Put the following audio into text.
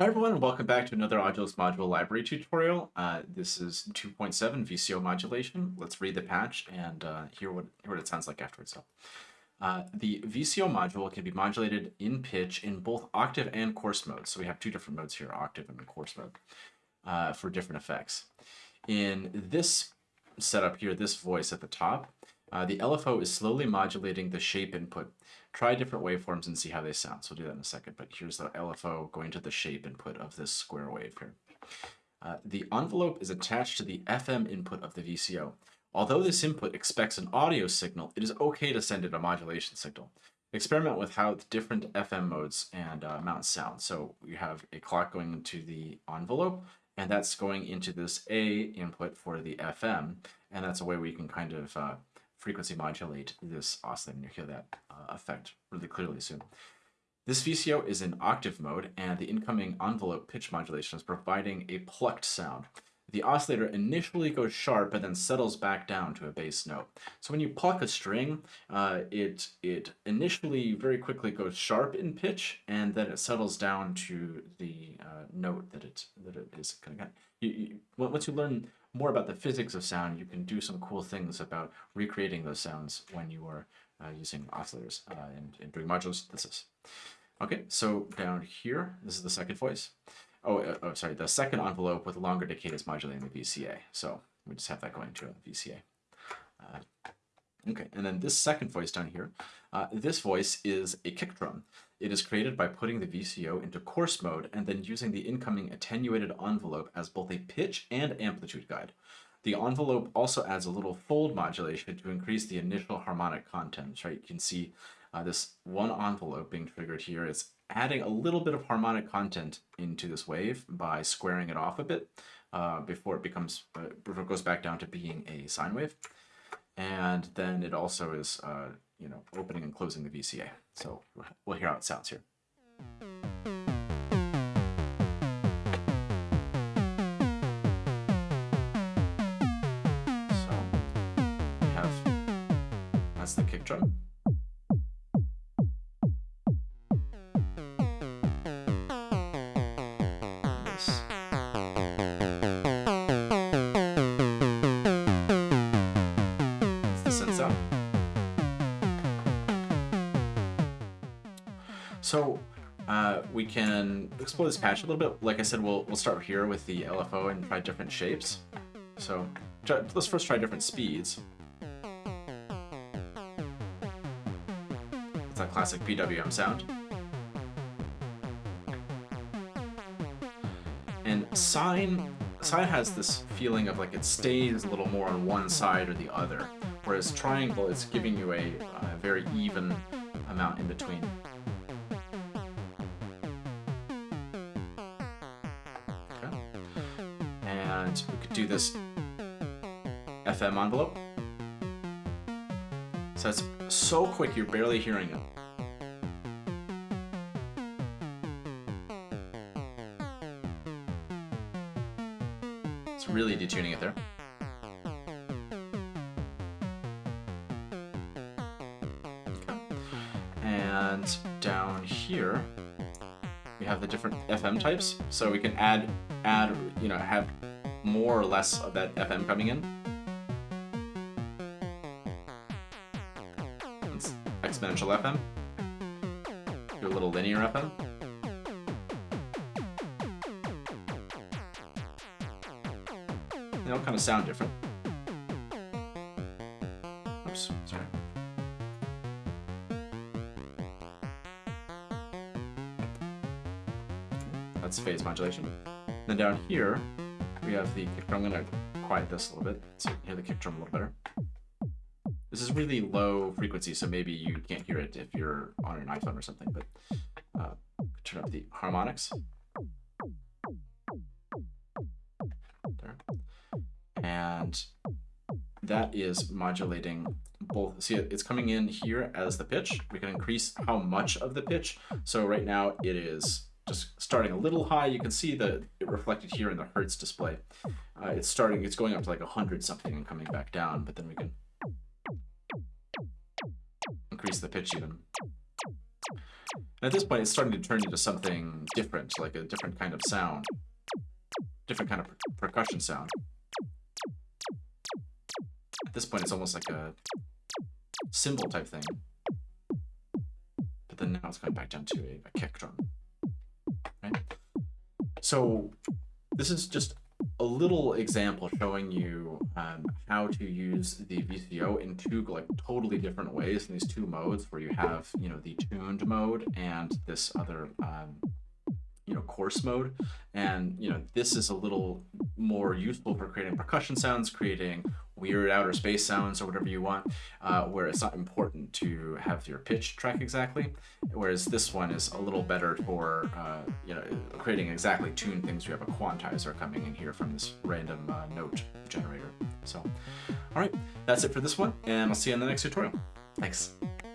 Hi everyone, and welcome back to another Audulus Module Library tutorial. Uh, this is 2.7 VCO modulation. Let's read the patch and uh, hear, what, hear what it sounds like afterwards. So, uh, the VCO module can be modulated in pitch in both octave and coarse modes. So we have two different modes here, octave and coarse mode, uh, for different effects. In this setup here, this voice at the top, uh, the LFO is slowly modulating the shape input try different waveforms and see how they sound. So we'll do that in a second, but here's the LFO going to the shape input of this square wave here. Uh, the envelope is attached to the FM input of the VCO. Although this input expects an audio signal, it is okay to send it a modulation signal. Experiment with how the different FM modes and uh, mounts sound. So we have a clock going into the envelope, and that's going into this A input for the FM, and that's a way we can kind of uh, frequency modulate this oscillator, and you'll hear that uh, effect really clearly soon. This VCO is in octave mode, and the incoming envelope pitch modulation is providing a plucked sound. The oscillator initially goes sharp and then settles back down to a bass note. So when you pluck a string, uh, it, it initially very quickly goes sharp in pitch, and then it settles down to the uh, note that it, that it is to get. You, you, once you learn more about the physics of sound, you can do some cool things about recreating those sounds when you are uh, using oscillators uh, and, and doing modular synthesis. Okay, so down here, this is the second voice. Oh, uh, oh, sorry, the second envelope with longer decay is modulating the VCA. So we just have that going to a VCA. Okay, and then this second voice down here, uh, this voice is a kick drum. It is created by putting the VCO into coarse mode and then using the incoming attenuated envelope as both a pitch and amplitude guide. The envelope also adds a little fold modulation to increase the initial harmonic content, right? You can see uh, this one envelope being triggered here is adding a little bit of harmonic content into this wave by squaring it off a bit uh, before it becomes, uh, before it goes back down to being a sine wave. And then it also is uh, you know, opening and closing the VCA. So we'll hear how it sounds here. So we have, that's the kick drum. So uh, we can explore this patch a little bit. Like I said, we'll, we'll start here with the LFO and try different shapes. So let's first try different speeds. It's a classic PWM sound. And sine, sine has this feeling of like it stays a little more on one side or the other, whereas triangle is giving you a, a very even amount in between. We could do this FM envelope. So it's so quick you're barely hearing it. It's really detuning it there. And down here, we have the different FM types. So we can add, add, you know, have more or less of that FM coming in. It's exponential FM. A little linear FM. They all kind of sound different. Oops, sorry. That's phase modulation. Then down here, we have the kick drum. I'm going to quiet this a little bit so you can hear the kick drum a little better. This is really low frequency, so maybe you can't hear it if you're on an iPhone or something, but uh, turn up the harmonics. There. And that is modulating both. See, it's coming in here as the pitch. We can increase how much of the pitch. So right now it is starting a little high. You can see the it reflected here in the Hertz display. Uh, it's starting, it's going up to like a hundred something and coming back down, but then we can increase the pitch even. And at this point, it's starting to turn into something different, like a different kind of sound, different kind of per percussion sound. At this point, it's almost like a cymbal type thing. But then now it's going back down to a, a kick drum. Right? So this is just a little example showing you um, how to use the VCO in two like totally different ways in these two modes where you have you know the tuned mode and this other um, you know coarse mode and you know this is a little more useful for creating percussion sounds creating weird outer space sounds or whatever you want, uh, where it's not important to have your pitch track exactly. Whereas this one is a little better for uh, you know creating exactly tuned things. we have a quantizer coming in here from this random uh, note generator. So, all right, that's it for this one, and I'll see you in the next tutorial. Thanks.